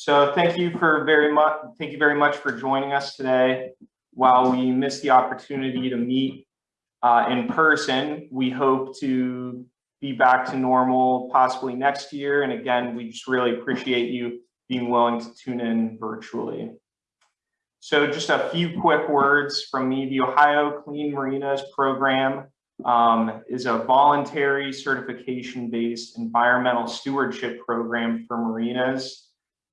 So thank you for very much, thank you very much for joining us today. While we missed the opportunity to meet uh, in person, we hope to be back to normal possibly next year. And again, we just really appreciate you being willing to tune in virtually. So just a few quick words from me. The Ohio Clean Marinas program um, is a voluntary certification-based environmental stewardship program for marinas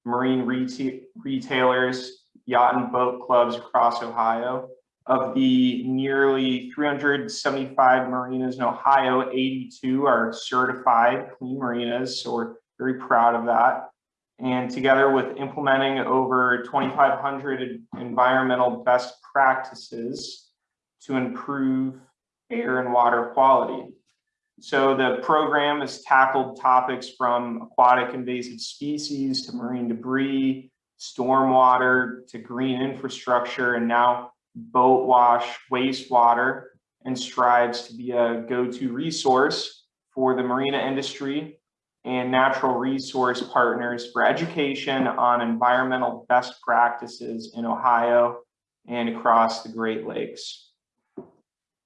marine reta retailers, yacht and boat clubs across Ohio. Of the nearly 375 marinas in Ohio, 82 are certified clean marinas, so we're very proud of that. And together with implementing over 2,500 environmental best practices to improve air and water quality. So the program has tackled topics from aquatic invasive species to marine debris, stormwater to green infrastructure, and now boat wash wastewater, and strives to be a go-to resource for the marina industry and natural resource partners for education on environmental best practices in Ohio and across the Great Lakes.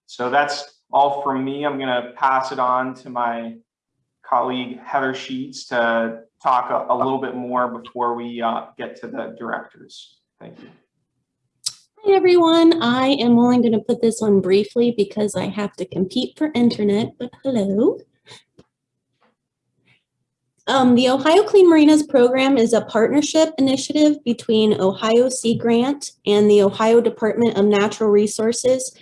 So that's all from me. I'm going to pass it on to my colleague Heather Sheets to talk a, a little bit more before we uh, get to the directors. Thank you. Hi everyone, I am only going to put this on briefly because I have to compete for internet, but hello. Um, the Ohio Clean Marinas program is a partnership initiative between Ohio Sea Grant and the Ohio Department of Natural Resources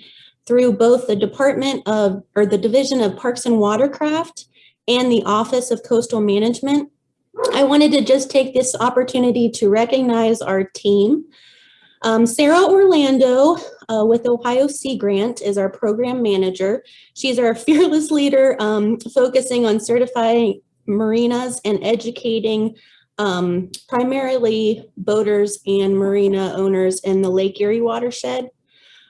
through both the Department of, or the Division of Parks and Watercraft and the Office of Coastal Management. I wanted to just take this opportunity to recognize our team. Um, Sarah Orlando uh, with Ohio Sea Grant is our program manager. She's our fearless leader um, focusing on certifying marinas and educating um, primarily boaters and marina owners in the Lake Erie watershed.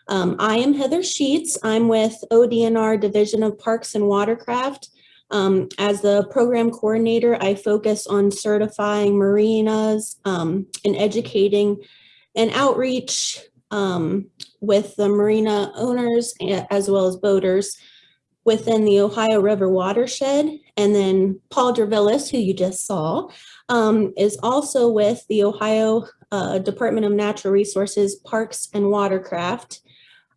Um, I am Heather Sheets. I'm with ODNR Division of Parks and Watercraft. Um, as the program coordinator, I focus on certifying marinas um, and educating and outreach um, with the marina owners as well as boaters within the Ohio River watershed. And then Paul Dervillis, who you just saw, um, is also with the Ohio uh, Department of Natural Resources Parks and Watercraft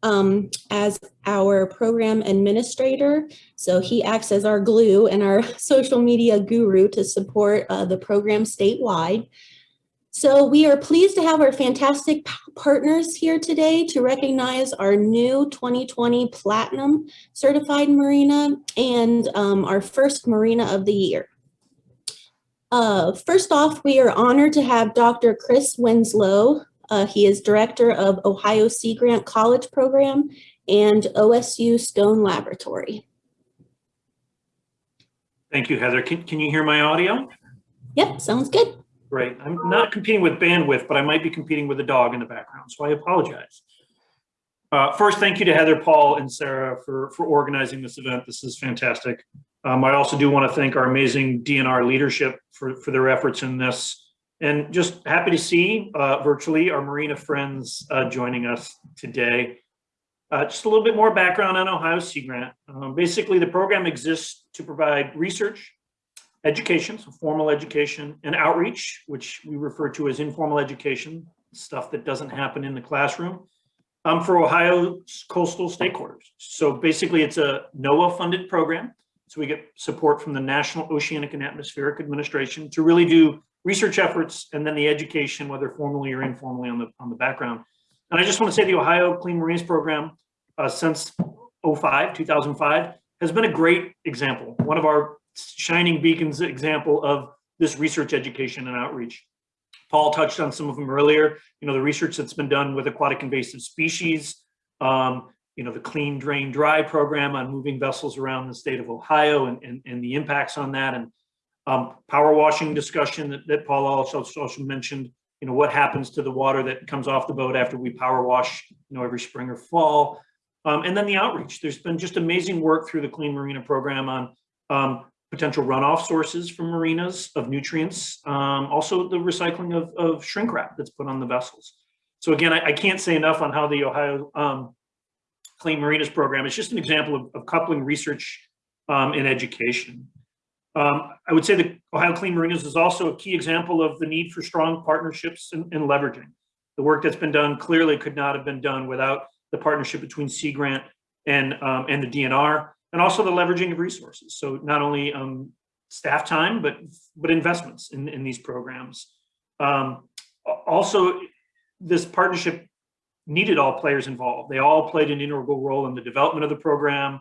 um, as our program administrator. So he acts as our glue and our social media guru to support uh, the program statewide. So we are pleased to have our fantastic partners here today to recognize our new 2020 Platinum Certified Marina and um, our first Marina of the Year. Uh, first off, we are honored to have Dr. Chris Winslow, uh, he is director of Ohio Sea Grant College Program and OSU Stone Laboratory. Thank you, Heather. Can, can you hear my audio? Yep, sounds good. Great. I'm not competing with bandwidth, but I might be competing with a dog in the background, so I apologize. Uh, first, thank you to Heather, Paul, and Sarah for, for organizing this event. This is fantastic. Um, I also do want to thank our amazing DNR leadership for, for their efforts in this. And just happy to see uh, virtually our Marina friends uh, joining us today. Uh, just a little bit more background on Ohio Sea Grant. Um, basically, the program exists to provide research, education, so formal education, and outreach, which we refer to as informal education, stuff that doesn't happen in the classroom, um, for Ohio's coastal stakeholders. So basically, it's a NOAA-funded program. So we get support from the National Oceanic and Atmospheric Administration to really do research efforts, and then the education, whether formally or informally on the, on the background. And I just want to say the Ohio Clean Marinas Program uh, since 05, 2005, has been a great example, one of our shining beacons example of this research education and outreach. Paul touched on some of them earlier, you know, the research that's been done with aquatic invasive species, um, you know, the clean drain dry program on moving vessels around the state of Ohio and, and, and the impacts on that and um, power washing discussion that, that Paul also, also mentioned, you know, what happens to the water that comes off the boat after we power wash, you know, every spring or fall. Um, and then the outreach. There's been just amazing work through the Clean Marina program on um, potential runoff sources from marinas of nutrients, um, also the recycling of, of shrink wrap that's put on the vessels. So again, I, I can't say enough on how the Ohio um, Clean Marinas program is just an example of, of coupling research um, and education. Um, I would say that Ohio Clean Marinas is also a key example of the need for strong partnerships and, and leveraging. The work that's been done clearly could not have been done without the partnership between Sea Grant and um, and the DNR, and also the leveraging of resources. So not only um, staff time, but but investments in, in these programs. Um, also, this partnership needed all players involved. They all played an integral role in the development of the program,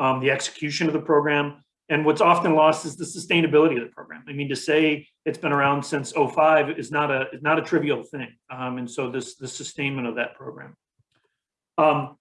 um, the execution of the program, and what's often lost is the sustainability of the program. I mean, to say it's been around since 05 is not a is not a trivial thing. Um, and so this the sustainment of that program. Um,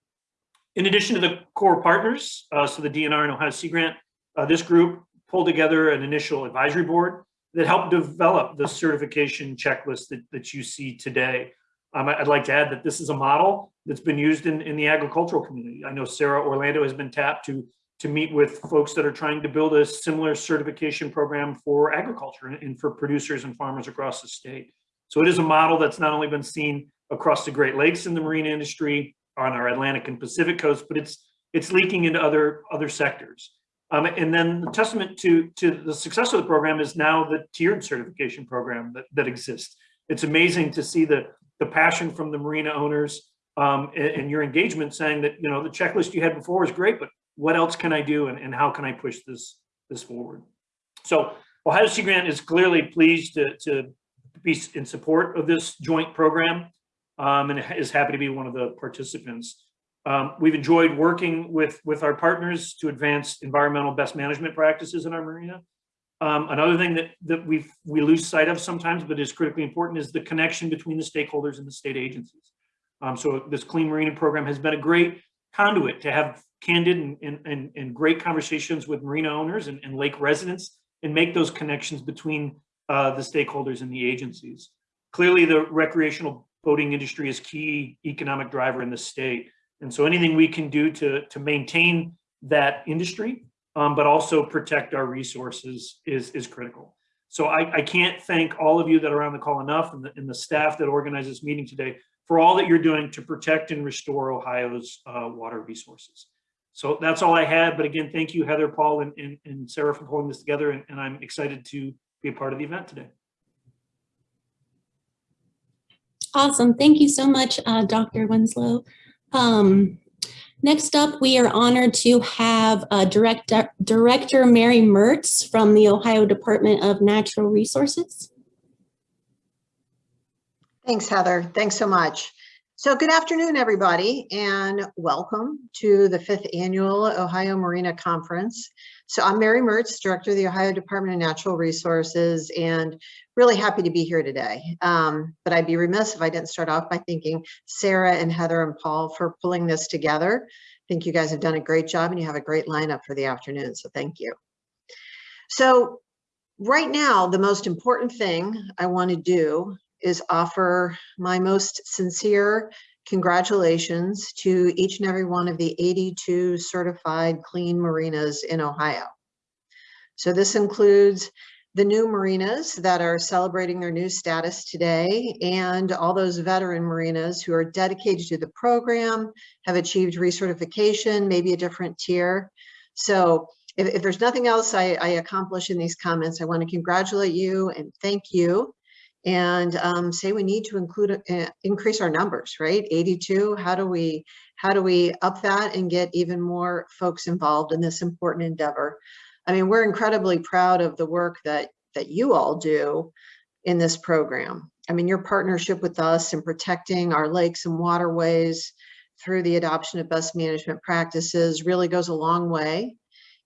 in addition to the core partners, uh, so the DNR and Ohio Sea Grant, uh, this group pulled together an initial advisory board that helped develop the certification checklist that, that you see today. Um, I'd like to add that this is a model that's been used in, in the agricultural community. I know Sarah Orlando has been tapped to to meet with folks that are trying to build a similar certification program for agriculture and for producers and farmers across the state. So it is a model that's not only been seen across the Great Lakes in the marine industry, on our Atlantic and Pacific coast, but it's it's leaking into other other sectors. Um, and then the testament to to the success of the program is now the tiered certification program that, that exists. It's amazing to see the the passion from the marina owners um, and, and, your engagement saying that you know the checklist you had before is great, but what else can I do and, and how can I push this this forward? So Ohio Sea Grant is clearly pleased to, to be in support of this joint program um, and is happy to be one of the participants. Um, we've enjoyed working with, with our partners to advance environmental best management practices in our marina. Um, another thing that, that we we lose sight of sometimes, but is critically important, is the connection between the stakeholders and the state agencies. Um, so this Clean Marina program has been a great conduit to have candid and, and, and, great conversations with marina owners and, and lake residents and make those connections between uh, the stakeholders and the agencies. Clearly, the recreational boating industry is key economic driver in the state. And so anything we can do to, to maintain that industry, um, but also protect our resources is, is critical. So I, I can't thank all of you that are on the call enough and the, and the staff that organized this meeting today for all that you're doing to protect and restore Ohio's uh, water resources. So that's all I had. But again, thank you, Heather, Paul, and, and, and Sarah for pulling this together. And, and I'm excited to be a part of the event today. Awesome. Thank you so much, uh, Dr. Winslow. Um, next up, we are honored to have uh, Director, Director Mary Mertz from the Ohio Department of Natural Resources. Thanks, Heather. Thanks so much. So good afternoon, everybody, and welcome to the fifth annual Ohio Marina Conference. So I'm Mary Mertz, Director of the Ohio Department of Natural Resources, and really happy to be here today. Um, but I'd be remiss if I didn't start off by thanking Sarah and Heather and Paul for pulling this together. I think you guys have done a great job and you have a great lineup for the afternoon, so thank you. So right now, the most important thing I want to do is offer my most sincere congratulations to each and every one of the 82 certified clean marinas in Ohio. So this includes the new marinas that are celebrating their new status today and all those veteran marinas who are dedicated to the program, have achieved recertification, maybe a different tier. So if, if there's nothing else I, I accomplish in these comments, I want to congratulate you and thank you and um, say we need to include uh, increase our numbers, right? 82. How do we how do we up that and get even more folks involved in this important endeavor? I mean, we're incredibly proud of the work that that you all do in this program. I mean, your partnership with us in protecting our lakes and waterways through the adoption of best management practices really goes a long way.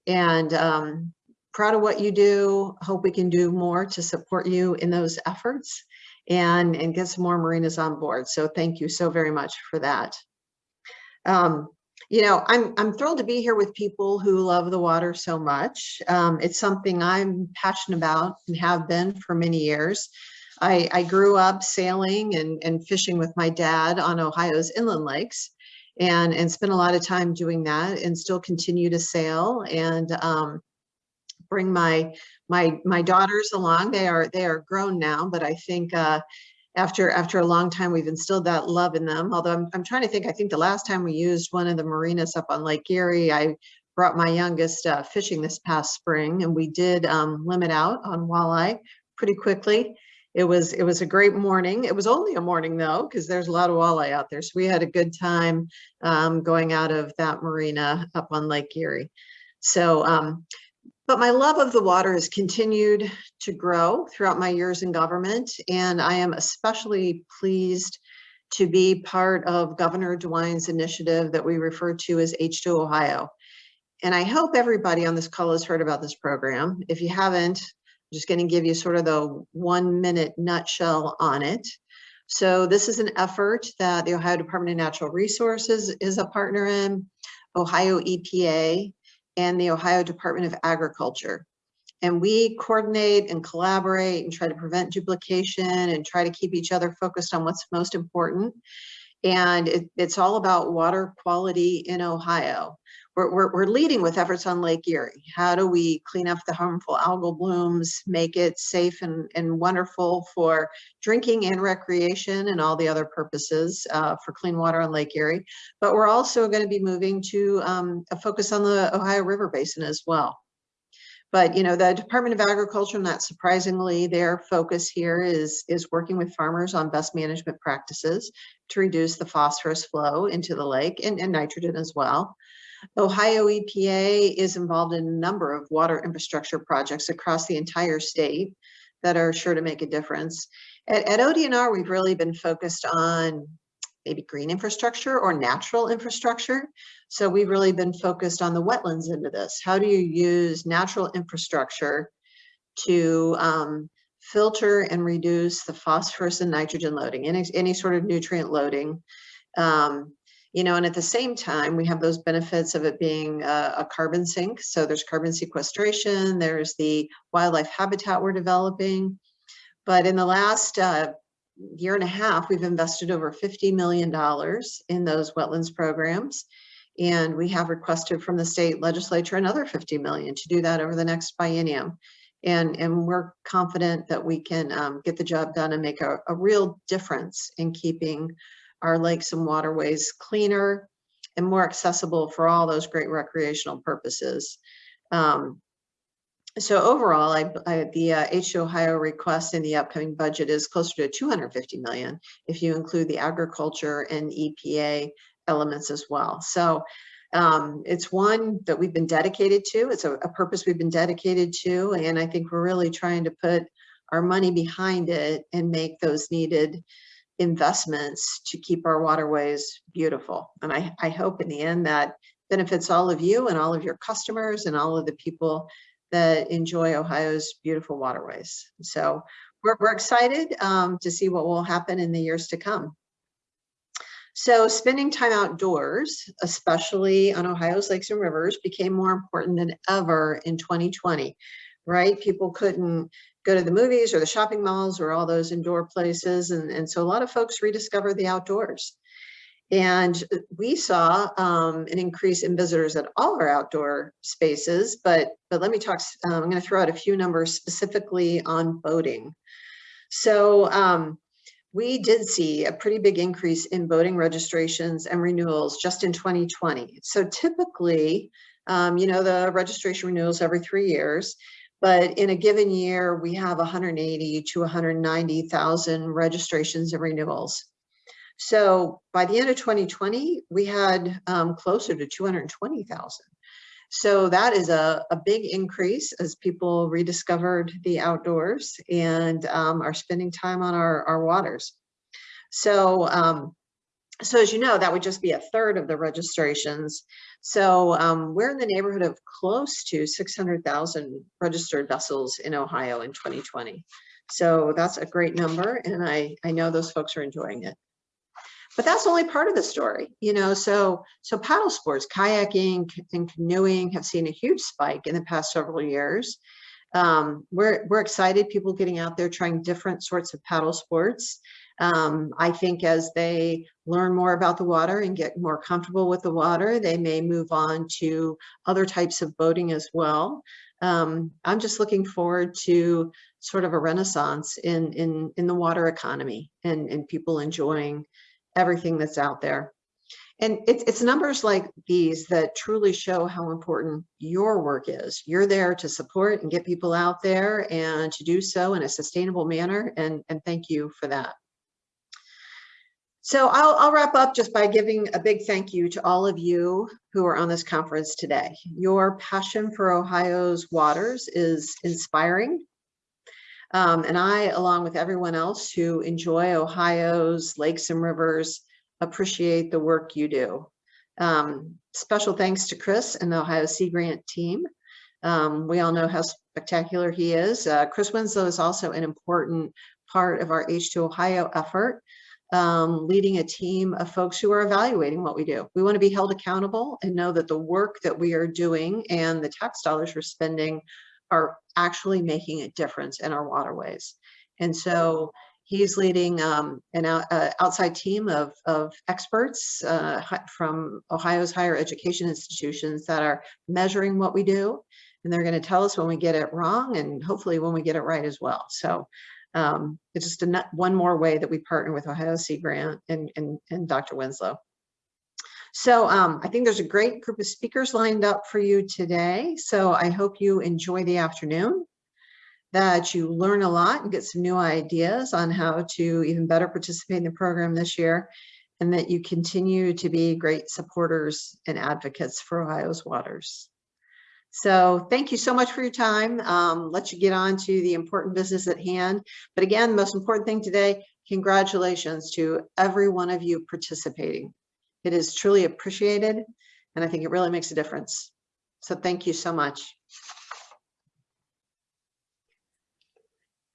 And um, proud of what you do. Hope we can do more to support you in those efforts and, and get some more marinas on board. So thank you so very much for that. Um, you know, I'm, I'm thrilled to be here with people who love the water so much. Um, it's something I'm passionate about and have been for many years. I, I grew up sailing and, and fishing with my dad on Ohio's inland lakes and, and spent a lot of time doing that and still continue to sail. And um, bring my my my daughters along. They are they are grown now, but I think uh, after after a long time we've instilled that love in them. Although I'm I'm trying to think. I think the last time we used one of the marinas up on Lake Erie, I brought my youngest uh, fishing this past spring, and we did um, limit out on walleye pretty quickly. It was it was a great morning. It was only a morning though, because there's a lot of walleye out there. So we had a good time um, going out of that marina up on Lake Erie. So, um, but my love of the water has continued to grow throughout my years in government, and I am especially pleased to be part of Governor DeWine's initiative that we refer to as H2 Ohio. And I hope everybody on this call has heard about this program. If you haven't, I'm just going to give you sort of the one minute nutshell on it. So this is an effort that the Ohio Department of Natural Resources is a partner in, Ohio EPA, and the Ohio Department of Agriculture. And we coordinate and collaborate and try to prevent duplication and try to keep each other focused on what's most important. And it, it's all about water quality in Ohio. We're, we're, we're leading with efforts on Lake Erie. How do we clean up the harmful algal blooms, make it safe and, and wonderful for drinking and recreation and all the other purposes uh, for clean water on Lake Erie. But we're also going to be moving to um, a focus on the Ohio River Basin as well. But you know, the Department of Agriculture, not surprisingly, their focus here is is working with farmers on best management practices to reduce the phosphorus flow into the lake and, and nitrogen as well. Ohio EPA is involved in a number of water infrastructure projects across the entire state that are sure to make a difference. At, at ODNR, we've really been focused on maybe green infrastructure or natural infrastructure. So we've really been focused on the wetlands into this. How do you use natural infrastructure to um, filter and reduce the phosphorus and nitrogen loading, any, any sort of nutrient loading? Um, you know, and at the same time, we have those benefits of it being a, a, carbon sink. So there's carbon sequestration, there's the wildlife habitat we're developing. But in the last uh, year and a half, we've invested over $50 million in those wetlands programs. And we have requested from the state legislature another 50 million to do that over the next biennium. And, and we're confident that we can um, get the job done and make a, a real difference in keeping our lakes and waterways cleaner and more accessible for all those great recreational purposes. Um, so overall, I, I, the uh, H2 Ohio request in the upcoming budget is closer to 250 million if you include the agriculture and EPA elements as well. So um, it's one that we've been dedicated to. It's a, a, purpose we've been dedicated to, and I think we're really trying to put our money behind it and make those needed investments to keep our waterways beautiful. And I, I hope in the end that benefits all of you and all of your customers and all of the people that enjoy Ohio's beautiful waterways. So we're, we're excited um, to see what will happen in the years to come. So spending time outdoors, especially on Ohio's lakes and rivers, became more important than ever in 2020, right? People couldn't go to the movies or the shopping malls or all those indoor places. And, and so a lot of folks rediscover the outdoors. And we saw um, an increase in visitors at all our outdoor spaces, but, but let me talk, um, I'm gonna throw out a few numbers specifically on boating. So um, we did see a pretty big increase in boating registrations and renewals just in 2020. So typically, um, you know, the registration renewals every three years, but in a given year, we have 180 to 190,000 registrations and renewals. So by the end of 2020, we had um, closer to 220,000. So that is a, a big increase as people rediscovered the outdoors and um, are spending time on our, our waters. So, um, so as you know, that would just be a third of the registrations. So um, we're in the neighborhood of close to 600,000 registered vessels in Ohio in 2020. So that's a great number, and I, I know those folks are enjoying it. But that's only part of the story, you know, so so paddle sports, kayaking and canoeing have seen a huge spike in the past several years. Um, we're, we're excited, people getting out there trying different sorts of paddle sports. Um, I think as they learn more about the water and get more comfortable with the water, they may move on to other types of boating as well. Um, I'm just looking forward to sort of a renaissance in, in, in the water economy and, and people enjoying everything that's out there. And it's, it's numbers like these that truly show how important your work is. You're there to support and get people out there and to do so in a sustainable manner. And, and thank you for that. So I'll, I'll wrap up just by giving a big thank you to all of you who are on this conference today. Your passion for Ohio's waters is inspiring. Um, and I, along with everyone else who enjoy Ohio's lakes and rivers, appreciate the work you do. Um, special thanks to Chris and the Ohio Sea Grant team. Um, we all know how spectacular he is. Uh, Chris Winslow is also an important part of our H2 Ohio effort, um, leading a team of folks who are evaluating what we do. We want to be held accountable and know that the work that we are doing and the tax dollars we're spending are actually making a difference in our waterways. And so he's leading um, an uh, outside team of, of experts uh, from Ohio's higher education institutions that are measuring what we do. And they're going to tell us when we get it wrong and hopefully when we get it right as well. So um, it's just a, one more way that we partner with Ohio Sea Grant and, and, and Dr. Winslow. So um, I think there's a great group of speakers lined up for you today. So I hope you enjoy the afternoon, that you learn a lot and get some new ideas on how to even better participate in the program this year, and that you continue to be great supporters and advocates for Ohio's waters. So thank you so much for your time. Um, let you get on to the important business at hand. But again, the most important thing today, congratulations to every one of you participating. It is truly appreciated, and I think it really makes a difference. So thank you so much.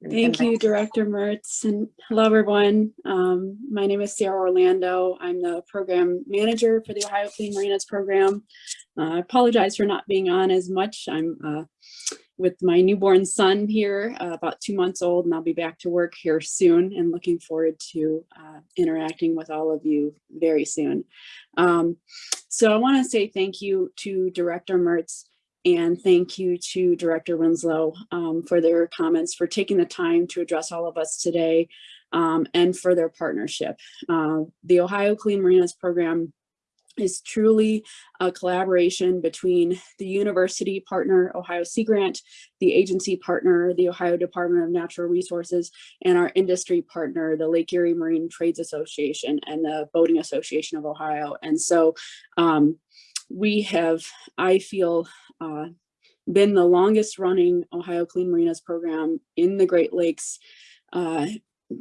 Thank you, Director Mertz, and hello, everyone. Um, my name is Sarah Orlando. I'm the program manager for the Ohio Clean Marinas program. Uh, I apologize for not being on as much. I'm uh, with my newborn son here, uh, about two months old, and I'll be back to work here soon and looking forward to uh, interacting with all of you very soon. Um, so I want to say thank you to Director Mertz and thank you to Director Winslow um, for their comments, for taking the time to address all of us today, um, and for their partnership. Uh, the Ohio Clean Marinas program is truly a collaboration between the university partner, Ohio Sea Grant, the agency partner, the Ohio Department of Natural Resources, and our industry partner, the Lake Erie Marine Trades Association and the Boating Association of Ohio. And so um, we have, I feel, uh, been the longest running Ohio Clean Marinas program in the Great Lakes uh,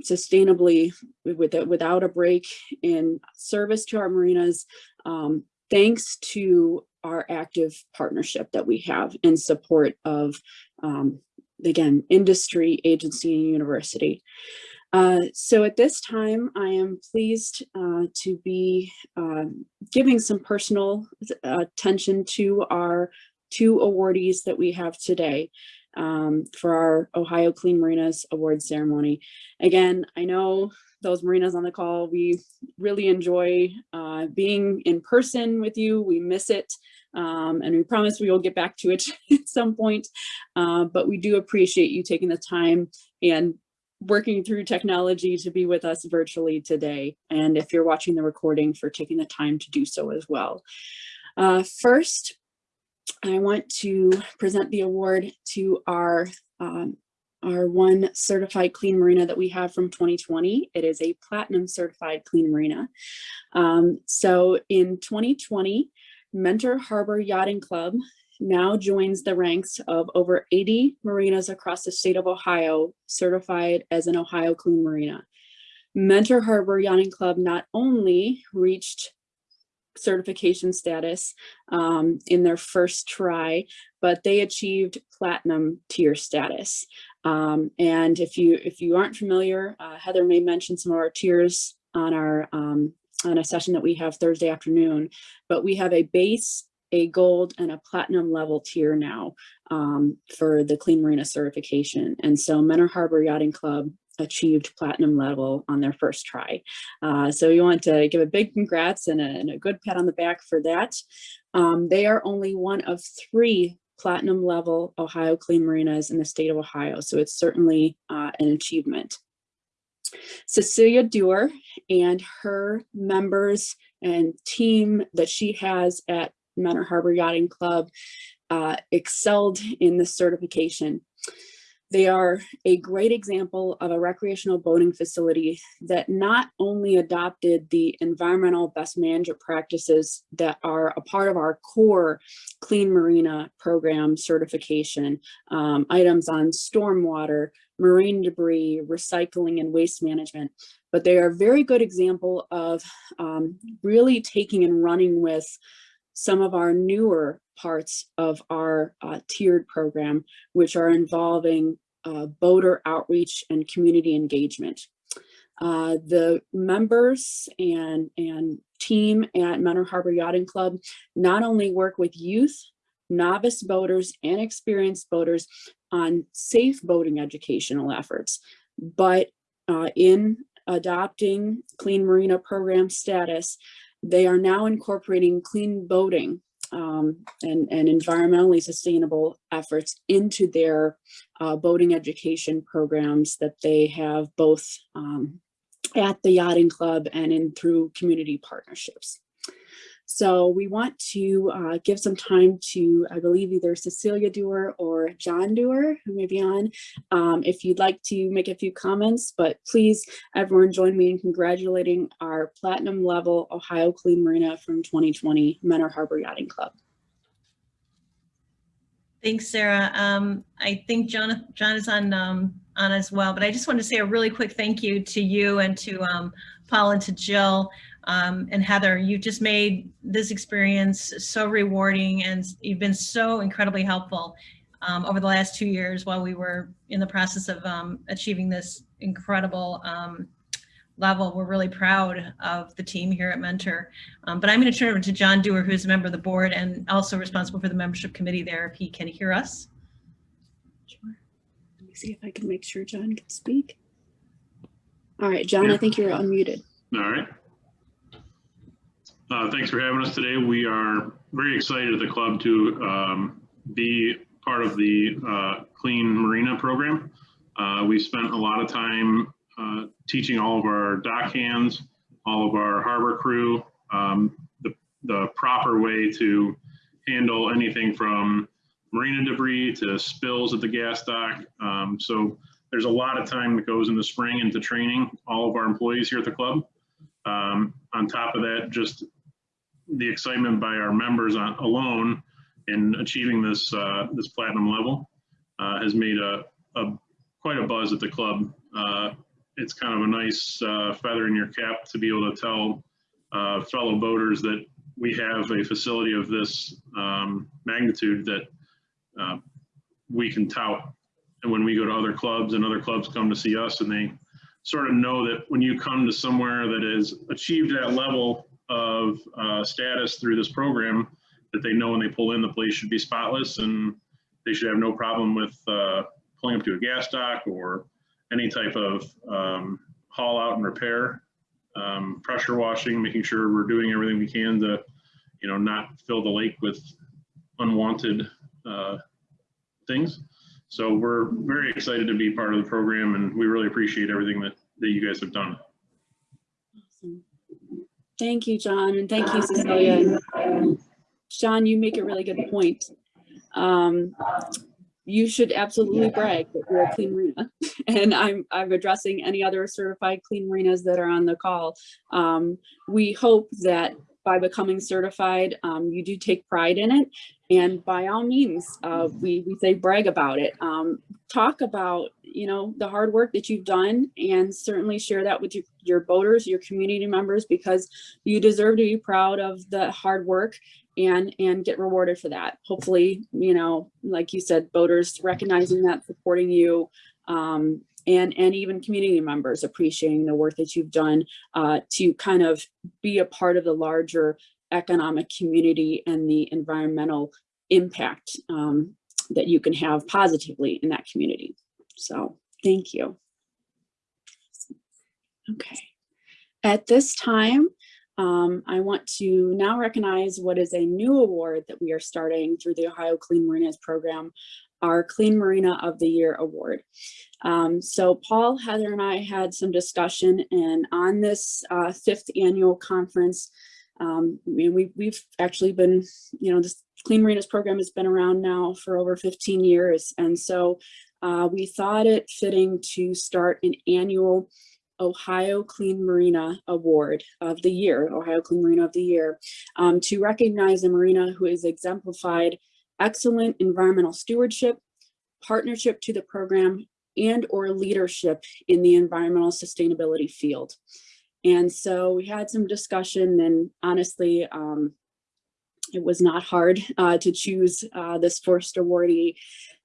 sustainably with, without a break in service to our marinas, um, thanks to our active partnership that we have in support of, um, again, industry, agency, and university. Uh, so at this time, I am pleased uh, to be uh, giving some personal attention to our two awardees that we have today um, for our Ohio Clean Marinas Award Ceremony. Again, I know those marinas on the call, we really enjoy uh, being in person with you. We miss it. Um, and we promise we will get back to it at some point. Uh, but we do appreciate you taking the time and working through technology to be with us virtually today. And if you're watching the recording for taking the time to do so as well. Uh, first, I want to present the award to our um, our one certified clean marina that we have from 2020. It is a platinum certified clean marina. Um, so in 2020, Mentor Harbor Yachting Club now joins the ranks of over 80 marinas across the state of Ohio certified as an Ohio Clean Marina. Mentor Harbor Yachting Club not only reached certification status um, in their first try, but they achieved platinum tier status. Um, and if you if you aren't familiar, uh, Heather may mention some of our tiers on our um, on a session that we have Thursday afternoon, but we have a base, a gold, and a platinum level tier now um, for the Clean Marina certification. And so Mentor Harbor Yachting Club achieved platinum level on their first try. Uh, so we want to give a big congrats and a, and a, good pat on the back for that. Um, they are only one of three platinum level Ohio Clean Marinas in the state of Ohio. So it's certainly uh, an achievement. Cecilia Dewar and her members and team that she has at Mentor Harbor Yachting Club uh, excelled in this certification. They are a great example of a recreational boating facility that not only adopted the environmental best management practices that are a part of our core Clean Marina program certification, um, items on stormwater, marine debris, recycling and waste management, but they are a very good example of um, really taking and running with some of our newer parts of our uh, tiered program, which are involving uh, boater outreach and community engagement. Uh, the members and, and team at Mentor Harbor Yachting Club not only work with youth, novice boaters and experienced boaters on safe boating educational efforts, but uh, in adopting Clean Marina program status, they are now incorporating clean boating um, and, and environmentally sustainable efforts into their uh, boating education programs that they have both um, at the yachting club and in through community partnerships. So we want to uh, give some time to, I believe, either Cecilia Dewar or John Dewar, who may be on, um, if you'd like to make a few comments, but please, everyone join me in congratulating our platinum level Ohio Clean Marina from 2020 Mentor Harbor Yachting Club. Thanks, Sarah. Um, I think John, John is on, um, on as well, but I just want to say a really quick thank you to you and to, um, Paul and to Jill, um, and Heather. you've just made this experience so rewarding and you've been so incredibly helpful, um, over the last two years while we were in the process of, um, achieving this incredible, um, level. We're really proud of the team here at Mentor. Um, but I'm going to turn it over to John Dewar, who's a member of the board and also responsible for the membership committee there, if he can hear us. Sure. Let me see if I can make sure John can speak. All right, John, I think you're unmuted. All right. Uh, Thanks for having us today. We are very excited at the club to um, be part of the uh, Clean Marina program. Uh, We spent a lot of time uh, teaching all of our dock hands, all of our harbor crew, um, the, the proper way to handle anything from marina debris to spills at the gas dock. Um, So there's a lot of time that goes in the spring into training all of our employees here at the club. Um, on top of that, just the excitement by our members on, alone in achieving this, uh, this platinum level, uh, has made a, a, quite a buzz at the club. Uh, it's kind of a nice, uh, feather in your cap to be able to tell, uh, fellow boaters that we have a facility of this, um, magnitude that, uh, we can tout. And when we go to other clubs and other clubs come to see us and they sort of know that when you come to somewhere that has achieved that level of uh, status through this program, that they know when they pull in, the place should be spotless and they should have no problem with uh, pulling up to a gas dock or any type of um, haul out and repair, um, pressure washing, making sure we're doing everything we can to, you know, not fill the lake with unwanted uh, things. So we're very excited to be part of the program and we really appreciate everything that, that you guys have done. Thank you, John, and thank you, Cecilia. John, you make a really good point. Um, you should absolutely brag that you're a clean marina. And I'm, I'm addressing any other certified clean marinas that are on the call. Um, we hope that by becoming certified, um, you do take pride in it. And by all means, uh, we, we say brag about it. Um, talk about, you know, the hard work that you've done and certainly share that with your, your boaters, your community members, because you deserve to be proud of the hard work and, and get rewarded for that. Hopefully, you know, like you said, boaters recognizing that, supporting you, um, and, and even community members appreciating the work that you've done uh, to kind of be a part of the larger economic community and the environmental impact um, that you can have positively in that community. So thank you. Okay. At this time, um, I want to now recognize what is a new award that we are starting through the Ohio Clean Marinas program, our Clean Marina of the Year Award. Um, so Paul, Heather, and I had some discussion, and on this uh, fifth annual conference, um, I mean, we, we've actually been, you know, this Clean Marinas program has been around now for over 15 years, and so uh, we thought it fitting to start an annual Ohio Clean Marina Award of the Year, Ohio Clean Marina of the Year, um, to recognize a marina who has exemplified excellent environmental stewardship, partnership to the program, and or leadership in the environmental sustainability field. And so we had some discussion and honestly, um, it was not hard uh, to choose uh, this first awardee.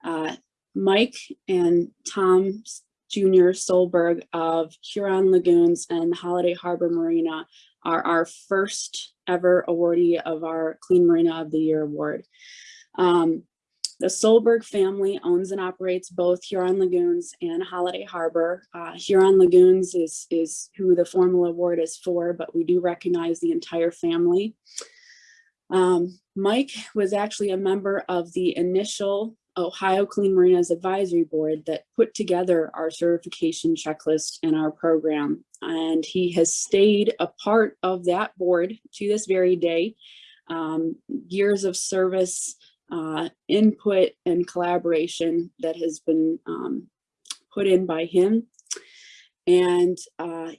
Uh, Mike and Tom Jr. Solberg of Huron Lagoons and Holiday Harbor Marina are our first ever awardee of our Clean Marina of the Year award. Um, the Solberg family owns and operates both Huron Lagoons and Holiday Harbor. Uh, Huron Lagoons is, is who the formal award is for, but we do recognize the entire family. Um, Mike was actually a member of the initial Ohio Clean Marinas Advisory Board that put together our certification checklist and our program. And he has stayed a part of that board to this very day. Um, years of service, uh, input and collaboration that has been um, put in by him. And uh,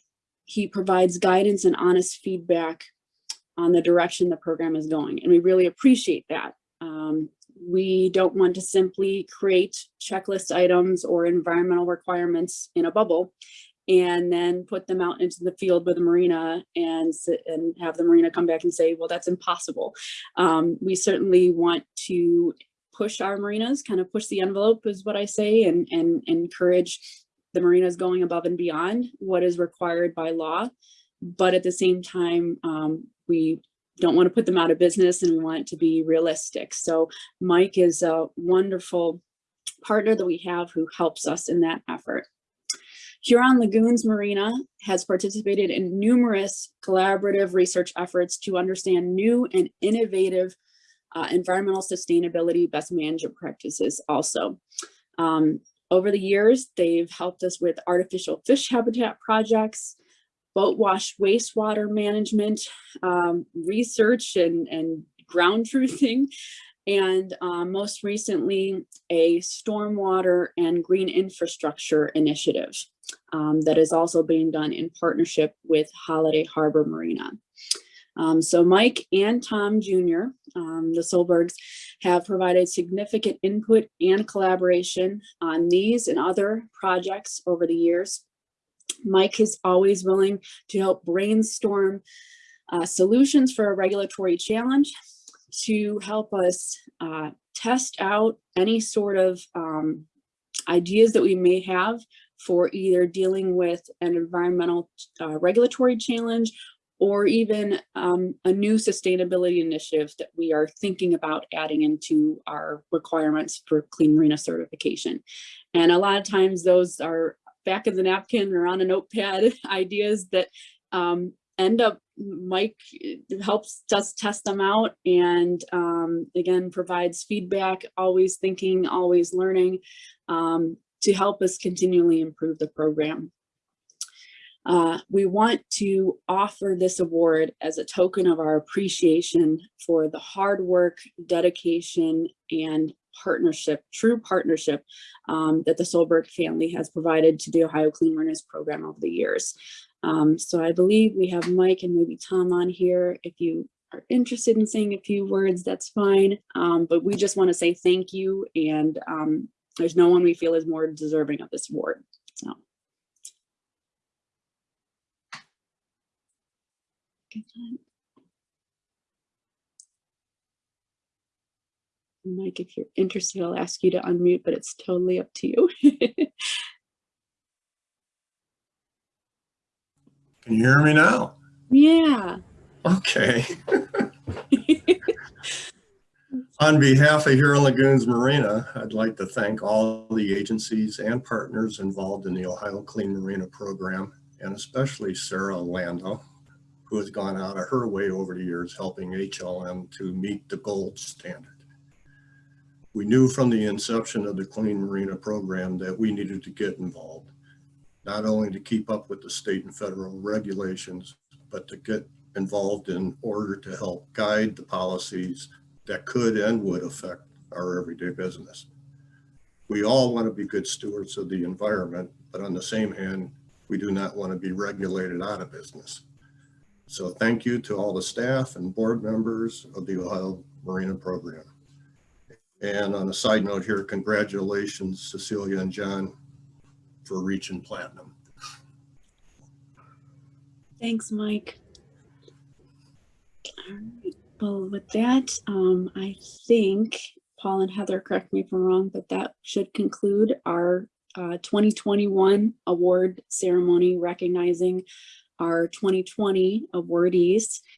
he provides guidance and honest feedback on the direction the program is going. And we really appreciate that. Um, we don't want to simply create checklist items or environmental requirements in a bubble and then put them out into the field with a marina and sit and have the marina come back and say, well, that's impossible. Um, we certainly want to push our marinas, kind of push the envelope is what I say, and, and encourage the marinas going above and beyond what is required by law. But at the same time, um, we don't want to put them out of business and we want it to be realistic. So Mike is a wonderful partner that we have who helps us in that effort. Huron Lagoons Marina has participated in numerous collaborative research efforts to understand new and innovative uh, environmental sustainability best management practices also. Um, over the years, they've helped us with artificial fish habitat projects, boat wash wastewater management, um, research and, and ground truthing, and um, most recently, a stormwater and green infrastructure initiative um, that is also being done in partnership with Holiday Harbor Marina. Um, so Mike and Tom Jr., um, the Solbergs, have provided significant input and collaboration on these and other projects over the years. Mike is always willing to help brainstorm uh, solutions for a regulatory challenge to help us uh, test out any sort of um, ideas that we may have for either dealing with an environmental uh, regulatory challenge or even um, a new sustainability initiative that we are thinking about adding into our requirements for Clean Marina certification. And a lot of times those are back of the napkin or on a notepad ideas that um, end up Mike helps us test them out and um, again provides feedback, always thinking, always learning um, to help us continually improve the program. Uh, we want to offer this award as a token of our appreciation for the hard work, dedication, and partnership, true partnership um, that the Solberg family has provided to the Ohio Clean Marinas program over the years. Um, so I believe we have Mike and maybe Tom on here. If you are interested in saying a few words, that's fine. Um, but we just want to say thank you. And um, there's no one we feel is more deserving of this award. So. Mike, if you're interested, I'll ask you to unmute, but it's totally up to you. Can you hear me now? yeah. Okay. On behalf of Huron Lagoons Marina, I'd like to thank all the agencies and partners involved in the Ohio Clean Marina program, and especially Sarah Orlando, who has gone out of her way over the years helping HLM to meet the gold standard. We knew from the inception of the Clean Marina program that we needed to get involved, not only to keep up with the state and federal regulations, but to get involved in order to help guide the policies that could and would affect our everyday business. We all want to be good stewards of the environment, but on the same hand, we do not want to be regulated out of business. So thank you to all the staff and board members of the Ohio Marina Program. And on a side note here, congratulations Cecilia and John for reaching platinum. Thanks, Mike. All right, well, with that, um, I think Paul and Heather, correct me if I'm wrong, but that should conclude our uh, 2021 award ceremony recognizing our 2020 awardees.